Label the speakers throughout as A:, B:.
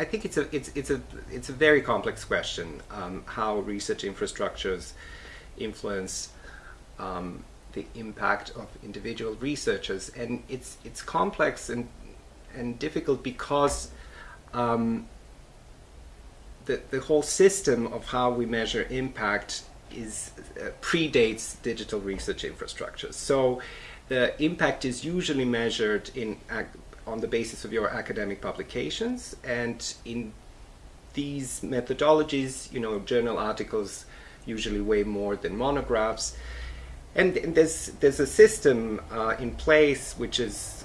A: I think it's a it's it's a it's a very complex question um, how research infrastructures influence um, the impact of individual researchers, and it's it's complex and and difficult because um, the the whole system of how we measure impact is uh, predates digital research infrastructures. So the impact is usually measured in on the basis of your academic publications and in these methodologies, you know, journal articles usually weigh more than monographs. And, and there's, there's a system uh, in place which is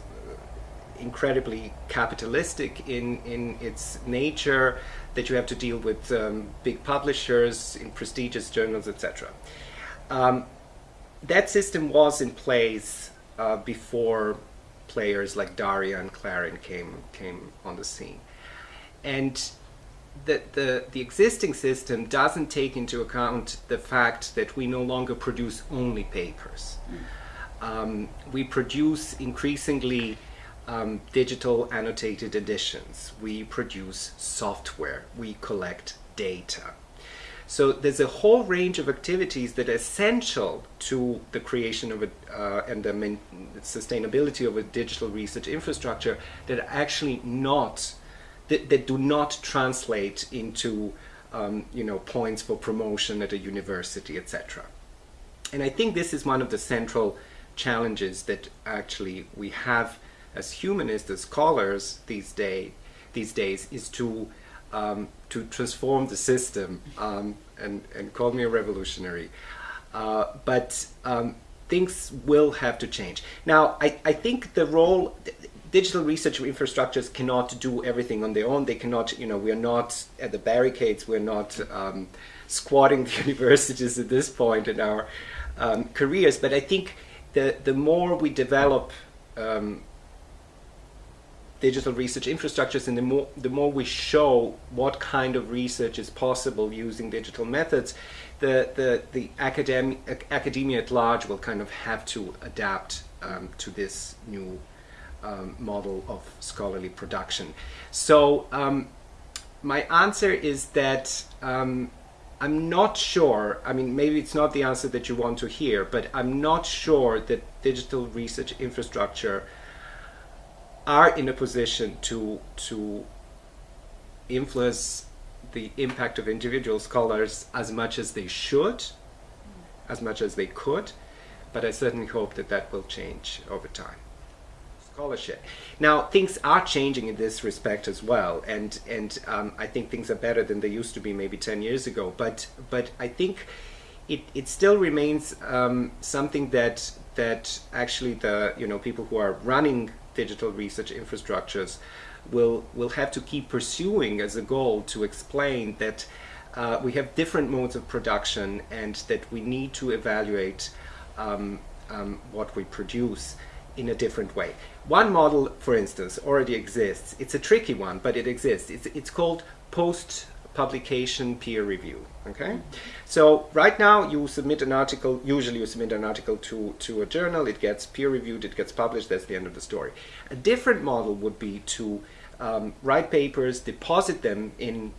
A: incredibly capitalistic in, in its nature that you have to deal with um, big publishers in prestigious journals, etc. Um, that system was in place uh, before players like DARIAH and CLARIN came came on the scene. And the, the, the existing system doesn't take into account the fact that we no longer produce only papers. Um, we produce increasingly um, digital annotated editions. We produce software. We collect data. So there's a whole range of activities that are essential to the creation of a, uh, and the sustainability of a digital research infrastructure that are actually not, that, that do not translate into um, you know, points for promotion at a university, etc. And I think this is one of the central challenges that actually we have as humanists, as scholars these, day, these days, is to um, to transform the system um, and, and call me a revolutionary. Uh, but um, things will have to change. Now, I, I think the role, digital research infrastructures cannot do everything on their own. They cannot, you know, we're not at the barricades, we're not um, squatting the universities at this point in our um, careers. But I think the, the more we develop um, digital research infrastructures and the more, the more we show what kind of research is possible using digital methods, the, the, the academic, academia at large will kind of have to adapt um, to this new um, model of scholarly production. So um, my answer is that um, I'm not sure, I mean, maybe it's not the answer that you want to hear, but I'm not sure that digital research infrastructure are in a position to to influence the impact of individual scholars as much as they should, as much as they could, but I certainly hope that that will change over time. Scholarship. Now, things are changing in this respect as well, and and um, I think things are better than they used to be maybe 10 years ago, but but I think it, it still remains um, something that that actually the you know people who are running digital research infrastructures will, will have to keep pursuing as a goal to explain that uh, we have different modes of production and that we need to evaluate um, um, what we produce in a different way. One model, for instance, already exists. It's a tricky one, but it exists. It's, it's called post publication peer review. Okay, so right now you submit an article. Usually you submit an article to to a journal. It gets peer reviewed. It gets published. That's the end of the story. A different model would be to um, write papers, deposit them in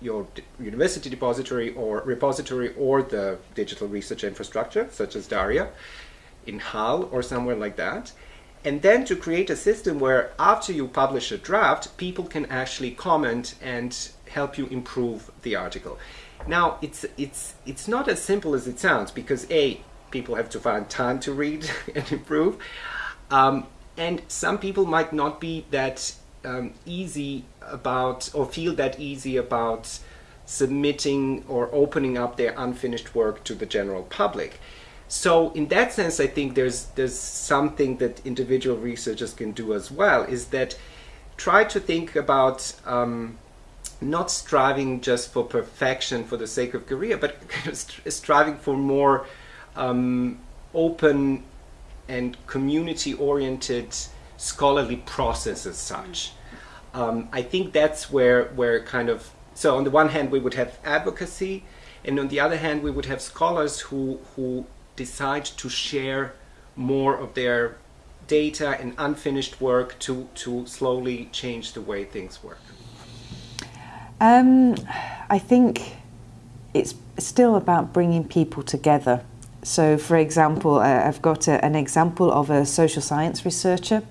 A: your university depository or repository or the digital research infrastructure, such as DARIAH, in HAL or somewhere like that. And then to create a system where after you publish a draft, people can actually comment and help you improve the article. Now, it's, it's, it's not as simple as it sounds because A, people have to find time to read and improve. Um, and some people might not be that um, easy about or feel that easy about submitting or opening up their unfinished work to the general public. So in that sense, I think there's there's something that individual researchers can do as well. Is that try to think about um, not striving just for perfection for the sake of career, but striving for more um, open and community-oriented scholarly process as such. Um, I think that's where where kind of so on the one hand we would have advocacy, and on the other hand we would have scholars who who decide to share more of their data and unfinished work to to slowly change the way things work.
B: Um, I think it's still about bringing people together. So, for example, I've got a, an example of a social science researcher.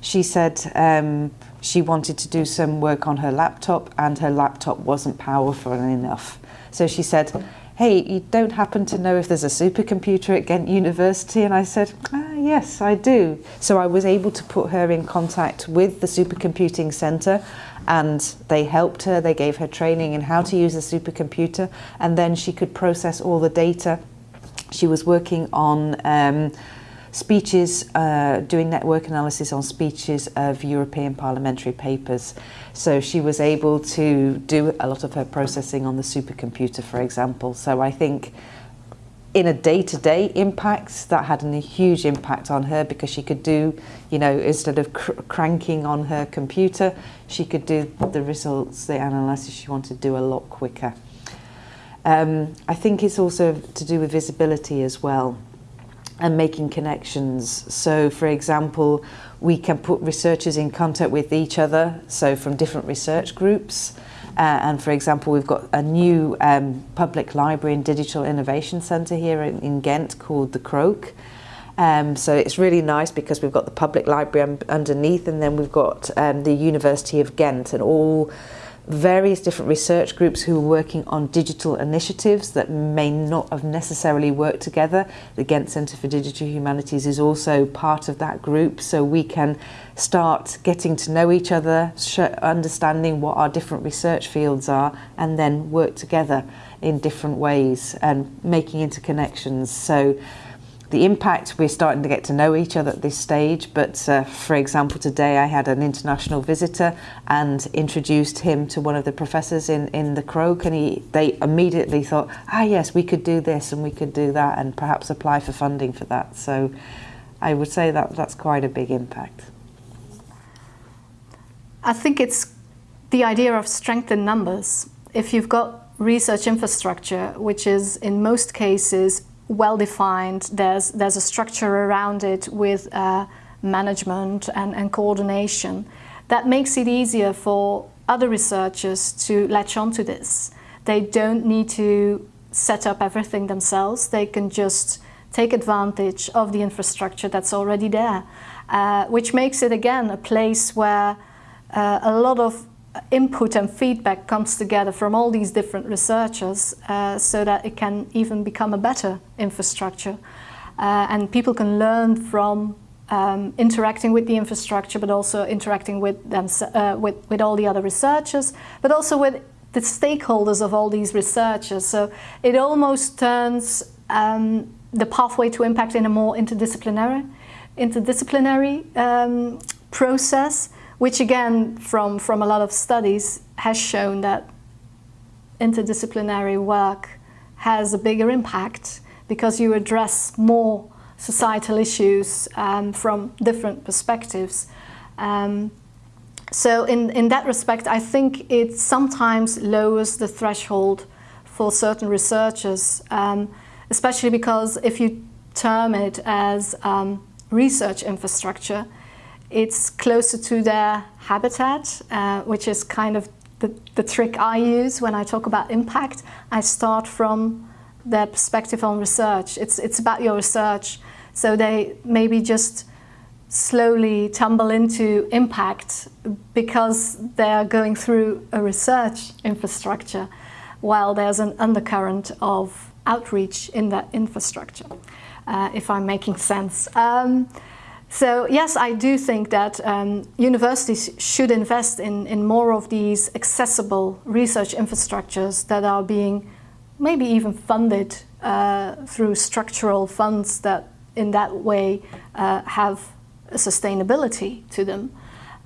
B: She said um, she wanted to do some work on her laptop and her laptop wasn't powerful enough. So she said, hey, you don't happen to know if there's a supercomputer at Ghent University? And I said, ah, yes, I do. So I was able to put her in contact with the supercomputing centre and they helped her, they gave her training in how to use a supercomputer and then she could process all the data. She was working on um, speeches, uh, doing network analysis on speeches of European parliamentary papers. So she was able to do a lot of her processing on the supercomputer, for example. So I think in a day-to-day -day impacts that had a huge impact on her because she could do you know instead of cr cranking on her computer she could do the results the analysis she wanted to do a lot quicker. Um, I think it's also to do with visibility as well and making connections. So for example we can put researchers in contact with each other so from different research groups Uh, and for example, we've got a new um, public library and digital innovation centre here in, in Ghent called The Croak. Um, so it's really nice because we've got the public library underneath and then we've got um, the University of Ghent and all various different research groups who are working on digital initiatives that may not have necessarily worked together. The Ghent Centre for Digital Humanities is also part of that group, so we can start getting to know each other, understanding what our different research fields are, and then work together in different ways and making interconnections. So the impact, we're starting to get to know each other at this stage, but uh, for example, today I had an international visitor and introduced him to one of the professors in, in the Krook and he, they immediately thought, ah yes, we could do this and we could do that and perhaps apply for funding for that. So I would say that that's quite a big impact.
C: I think it's the idea of strength in numbers. If you've got research infrastructure, which is in most cases well defined. There's, there's a structure around it with uh, management and, and coordination. That makes it easier for other researchers to latch onto this. They don't need to set up everything themselves. They can just take advantage of the infrastructure that's already there, uh, which makes it again a place where uh, a lot of input and feedback comes together from all these different researchers uh, so that it can even become a better infrastructure. Uh, and people can learn from um, interacting with the infrastructure, but also interacting with, them, uh, with, with all the other researchers, but also with the stakeholders of all these researchers. So it almost turns um, the pathway to impact in a more interdisciplinary, interdisciplinary um, process which again, from, from a lot of studies, has shown that interdisciplinary work has a bigger impact because you address more societal issues um, from different perspectives. Um, so in, in that respect, I think it sometimes lowers the threshold for certain researchers, um, especially because if you term it as um, research infrastructure, it's closer to their habitat, uh, which is kind of the, the trick I use when I talk about impact. I start from their perspective on research. It's, it's about your research. So they maybe just slowly tumble into impact because they are going through a research infrastructure while there's an undercurrent of outreach in that infrastructure, uh, if I'm making sense. Um, so yes, I do think that um, universities should invest in, in more of these accessible research infrastructures that are being maybe even funded uh, through structural funds that in that way uh, have a sustainability to them.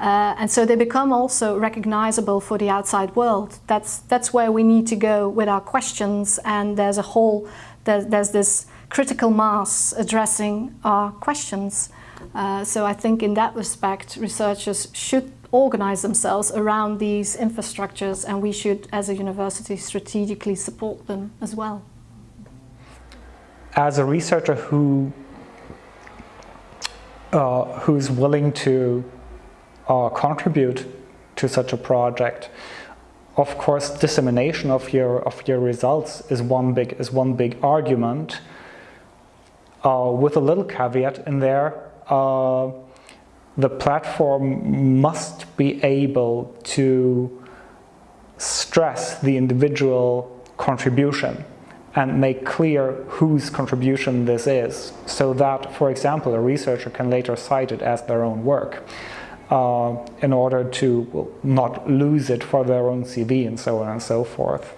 C: Uh, and so they become also recognizable for the outside world. That's, that's where we need to go with our questions and there's a whole, there, there's this critical mass addressing our questions. Uh, so I think in that respect, researchers should organize themselves around these infrastructures and we should, as a university, strategically support them as well.
D: As a researcher who uh, who's willing to uh, contribute to such a project, of course, dissemination of your of your results is one big is one big argument. Uh, with a little caveat in there, uh, the platform must be able to stress the individual contribution and make clear whose contribution this is so that, for example, a researcher can later cite it as their own work uh, in order to not lose it for their own CV and so on and so forth.